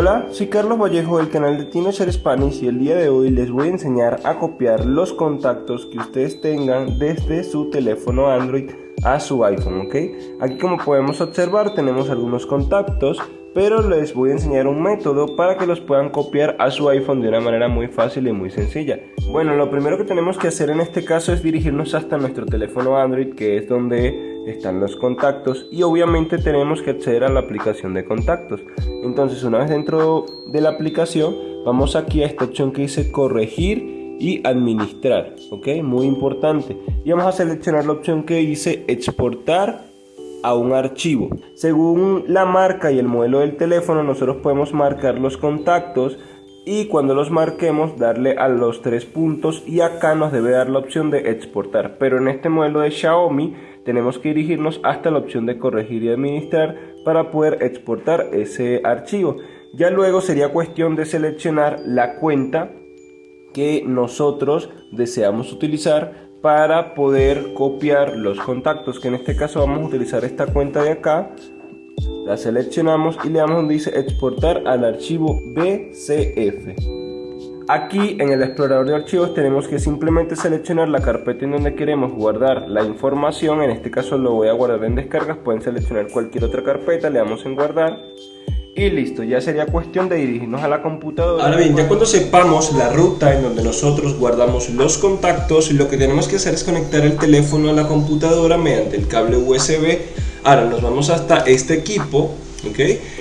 Hola, soy Carlos Vallejo del canal de TinoShare Spanish y el día de hoy les voy a enseñar a copiar los contactos que ustedes tengan desde su teléfono Android a su iPhone, ¿ok? Aquí como podemos observar tenemos algunos contactos, pero les voy a enseñar un método para que los puedan copiar a su iPhone de una manera muy fácil y muy sencilla. Bueno, lo primero que tenemos que hacer en este caso es dirigirnos hasta nuestro teléfono Android, que es donde están los contactos y obviamente tenemos que acceder a la aplicación de contactos. Entonces una vez dentro de la aplicación vamos aquí a esta opción que dice corregir y administrar, ok, muy importante. Y vamos a seleccionar la opción que dice exportar a un archivo. Según la marca y el modelo del teléfono nosotros podemos marcar los contactos y cuando los marquemos darle a los tres puntos y acá nos debe dar la opción de exportar pero en este modelo de Xiaomi tenemos que dirigirnos hasta la opción de corregir y administrar para poder exportar ese archivo ya luego sería cuestión de seleccionar la cuenta que nosotros deseamos utilizar para poder copiar los contactos que en este caso vamos a utilizar esta cuenta de acá la seleccionamos y le damos donde dice exportar al archivo BCF. Aquí en el explorador de archivos tenemos que simplemente seleccionar la carpeta en donde queremos guardar la información, en este caso lo voy a guardar en descargas, pueden seleccionar cualquier otra carpeta, le damos en guardar. Y listo, ya sería cuestión de dirigirnos a la computadora. Ahora bien, ya cuando sepamos la ruta en donde nosotros guardamos los contactos, lo que tenemos que hacer es conectar el teléfono a la computadora mediante el cable USB Ahora nos vamos hasta este equipo, ¿ok?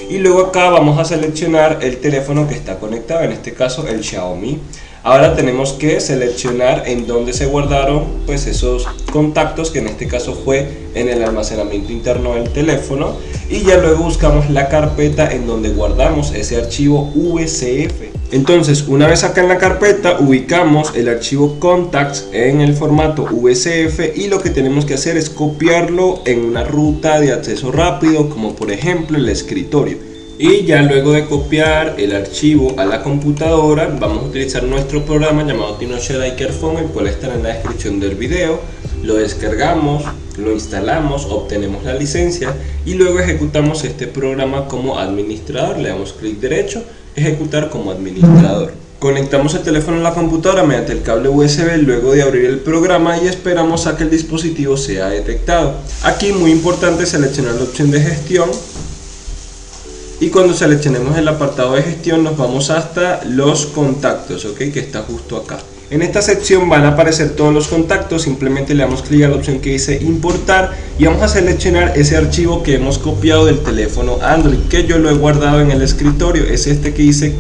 Y luego acá vamos a seleccionar el teléfono que está conectado, en este caso el Xiaomi. Ahora tenemos que seleccionar en dónde se guardaron pues esos contactos, que en este caso fue en el almacenamiento interno del teléfono. Y ya luego buscamos la carpeta en donde guardamos ese archivo VCF. Entonces, una vez acá en la carpeta, ubicamos el archivo contacts en el formato VCF y lo que tenemos que hacer es copiarlo en una ruta de acceso rápido, como por ejemplo el escritorio. Y ya luego de copiar el archivo a la computadora, vamos a utilizar nuestro programa llamado TinoShare iCareFone, el cual estará en la descripción del video. Lo descargamos, lo instalamos, obtenemos la licencia y luego ejecutamos este programa como administrador. Le damos clic derecho ejecutar como administrador. Conectamos el teléfono a la computadora mediante el cable USB luego de abrir el programa y esperamos a que el dispositivo sea detectado. Aquí muy importante seleccionar la opción de gestión y cuando seleccionemos el apartado de gestión nos vamos hasta los contactos, ¿ok? que está justo acá. En esta sección van a aparecer todos los contactos, simplemente le damos clic a la opción que dice importar y vamos a seleccionar ese archivo que hemos copiado del teléfono Android, que yo lo he guardado en el escritorio, es este que dice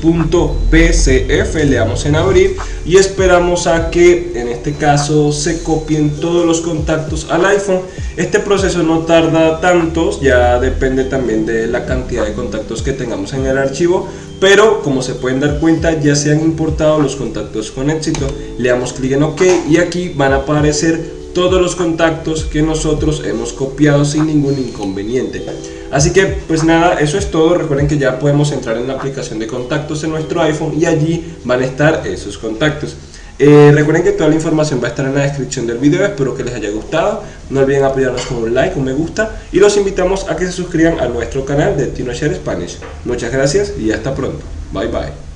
contacts.bcf, le damos en abrir y esperamos a que en este caso se copien todos los contactos al iPhone. Este proceso no tarda tantos, ya depende también de la cantidad de contactos que tengamos en el archivo, pero como se pueden dar cuenta ya se han importado los contactos con éxito le damos clic en ok y aquí van a aparecer todos los contactos que nosotros hemos copiado sin ningún inconveniente. Así que pues nada eso es todo. Recuerden que ya podemos entrar en la aplicación de contactos en nuestro iPhone y allí van a estar esos contactos. Eh, recuerden que toda la información va a estar en la descripción del video, espero que les haya gustado, no olviden apoyarnos con un like, un me gusta. Y los invitamos a que se suscriban a nuestro canal de TinoShare Spanish. Muchas gracias y hasta pronto, bye bye.